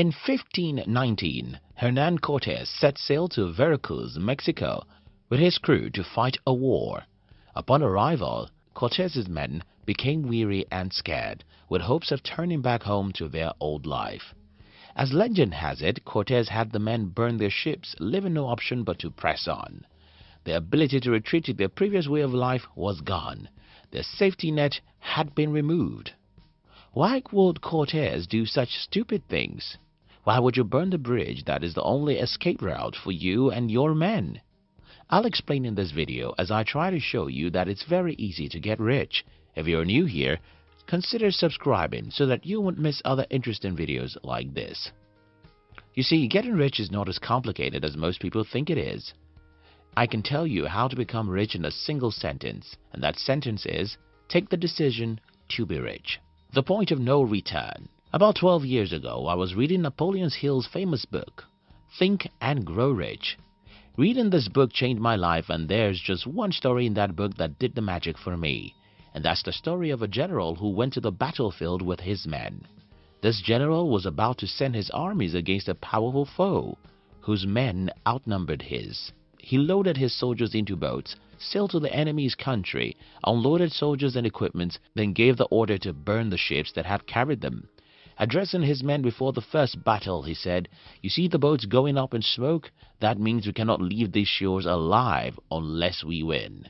In 1519, Hernan Cortes set sail to Veracruz, Mexico, with his crew to fight a war. Upon arrival, Cortes's men became weary and scared, with hopes of turning back home to their old life. As legend has it, Cortes had the men burn their ships, leaving no option but to press on. Their ability to retreat to their previous way of life was gone. Their safety net had been removed. Why would Cortes do such stupid things? Why would you burn the bridge that is the only escape route for you and your men? I'll explain in this video as I try to show you that it's very easy to get rich. If you're new here, consider subscribing so that you won't miss other interesting videos like this. You see, getting rich is not as complicated as most people think it is. I can tell you how to become rich in a single sentence, and that sentence is, take the decision to be rich. The Point of No Return About 12 years ago, I was reading Napoleon Hill's famous book, Think and Grow Rich. Reading this book changed my life and there's just one story in that book that did the magic for me. And that's the story of a general who went to the battlefield with his men. This general was about to send his armies against a powerful foe, whose men outnumbered his. He loaded his soldiers into boats sailed to the enemy's country, unloaded soldiers and equipment, then gave the order to burn the ships that had carried them. Addressing his men before the first battle, he said, You see the boats going up in smoke? That means we cannot leave these shores alive unless we win.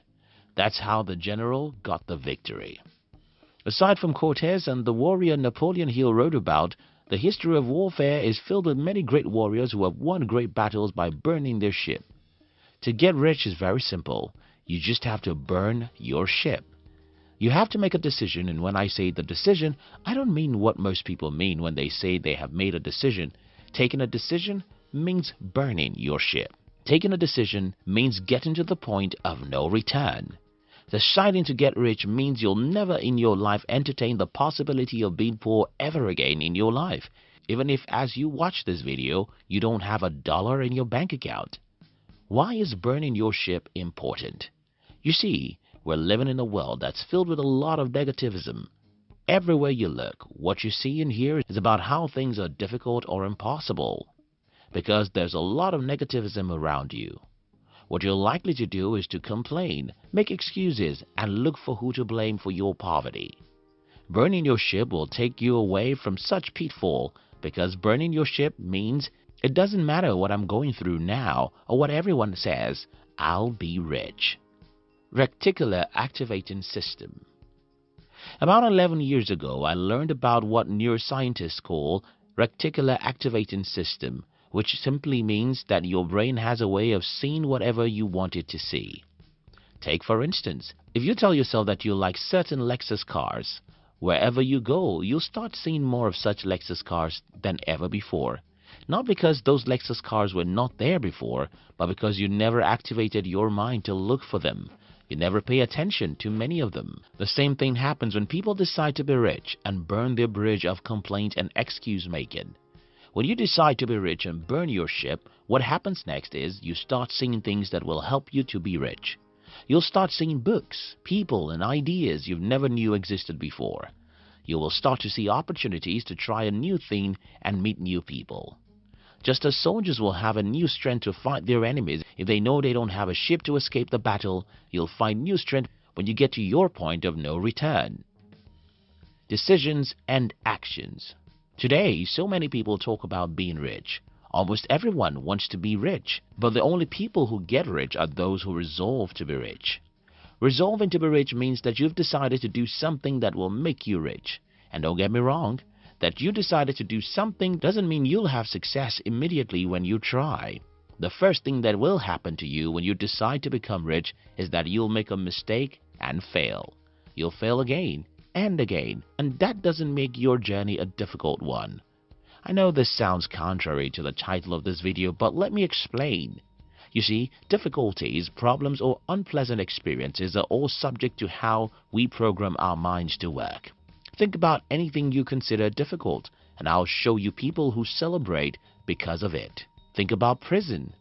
That's how the general got the victory. Aside from Cortes and the warrior Napoleon Hill wrote about, the history of warfare is filled with many great warriors who have won great battles by burning their ship. To get rich is very simple. You just have to burn your ship. You have to make a decision, and when I say the decision, I don't mean what most people mean when they say they have made a decision. Taking a decision means burning your ship. Taking a decision means getting to the point of no return. Deciding to get rich means you'll never in your life entertain the possibility of being poor ever again in your life, even if as you watch this video, you don't have a dollar in your bank account. Why is burning your ship important? You see, we're living in a world that's filled with a lot of negativism. Everywhere you look, what you see and hear is about how things are difficult or impossible. Because there's a lot of negativism around you. What you're likely to do is to complain, make excuses, and look for who to blame for your poverty. Burning your ship will take you away from such pitfall because burning your ship means it doesn't matter what I'm going through now or what everyone says, I'll be rich. Reticular Activating System About 11 years ago, I learned about what neuroscientists call reticular activating system, which simply means that your brain has a way of seeing whatever you want it to see. Take for instance, if you tell yourself that you like certain Lexus cars, wherever you go, you'll start seeing more of such Lexus cars than ever before. Not because those Lexus cars were not there before, but because you never activated your mind to look for them, you never pay attention to many of them. The same thing happens when people decide to be rich and burn their bridge of complaint and excuse making. When you decide to be rich and burn your ship, what happens next is you start seeing things that will help you to be rich. You'll start seeing books, people, and ideas you've never knew existed before. You will start to see opportunities to try a new thing and meet new people. Just as soldiers will have a new strength to fight their enemies if they know they don't have a ship to escape the battle, you'll find new strength when you get to your point of no return. Decisions and actions. Today, so many people talk about being rich. Almost everyone wants to be rich, but the only people who get rich are those who resolve to be rich. Resolving to be rich means that you've decided to do something that will make you rich. And don't get me wrong, that you decided to do something doesn't mean you'll have success immediately when you try. The first thing that will happen to you when you decide to become rich is that you'll make a mistake and fail. You'll fail again and again, and that doesn't make your journey a difficult one. I know this sounds contrary to the title of this video, but let me explain. You see, difficulties, problems, or unpleasant experiences are all subject to how we program our minds to work. Think about anything you consider difficult, and I'll show you people who celebrate because of it. Think about prison.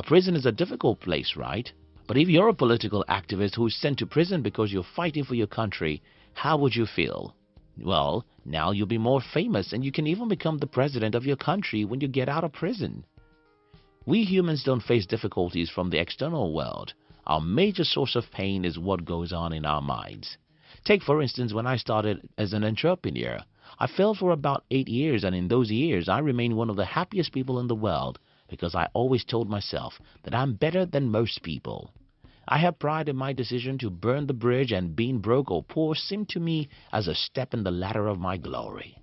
A prison is a difficult place, right? But if you're a political activist who is sent to prison because you're fighting for your country, how would you feel? Well, now you'll be more famous and you can even become the president of your country when you get out of prison. We humans don't face difficulties from the external world. Our major source of pain is what goes on in our minds. Take for instance when I started as an entrepreneur. I failed for about 8 years and in those years I remained one of the happiest people in the world because I always told myself that I'm better than most people. I have pride in my decision to burn the bridge and being broke or poor seemed to me as a step in the ladder of my glory.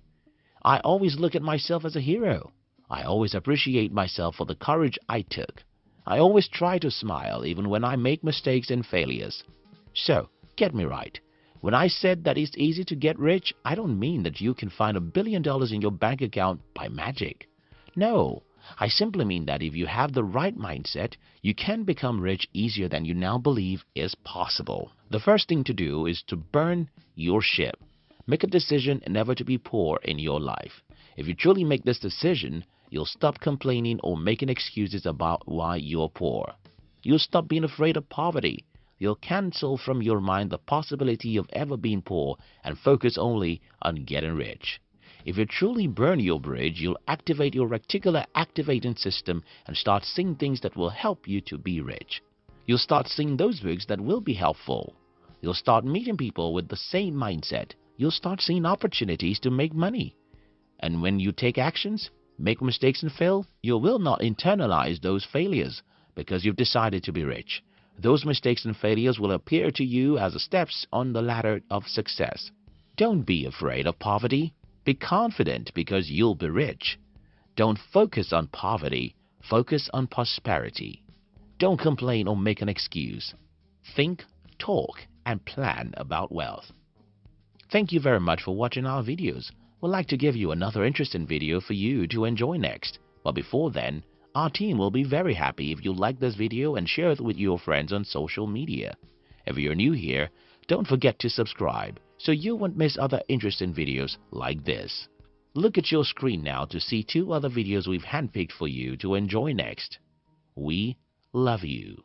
I always look at myself as a hero. I always appreciate myself for the courage I took. I always try to smile even when I make mistakes and failures. So, get me right. When I said that it's easy to get rich, I don't mean that you can find a billion dollars in your bank account by magic. No, I simply mean that if you have the right mindset, you can become rich easier than you now believe is possible. The first thing to do is to burn your ship. Make a decision never to be poor in your life. If you truly make this decision, You'll stop complaining or making excuses about why you're poor. You'll stop being afraid of poverty. You'll cancel from your mind the possibility of ever being poor and focus only on getting rich. If you truly burn your bridge, you'll activate your reticular activating system and start seeing things that will help you to be rich. You'll start seeing those books that will be helpful. You'll start meeting people with the same mindset. You'll start seeing opportunities to make money. And when you take actions, make mistakes and fail, you will not internalize those failures because you've decided to be rich. Those mistakes and failures will appear to you as steps on the ladder of success. Don't be afraid of poverty. Be confident because you'll be rich. Don't focus on poverty. Focus on prosperity. Don't complain or make an excuse. Think, talk, and plan about wealth. Thank you very much for watching our videos We'd like to give you another interesting video for you to enjoy next. But before then, our team will be very happy if you like this video and share it with your friends on social media. If you're new here, don't forget to subscribe so you won't miss other interesting videos like this. Look at your screen now to see two other videos we've handpicked for you to enjoy next. We love you.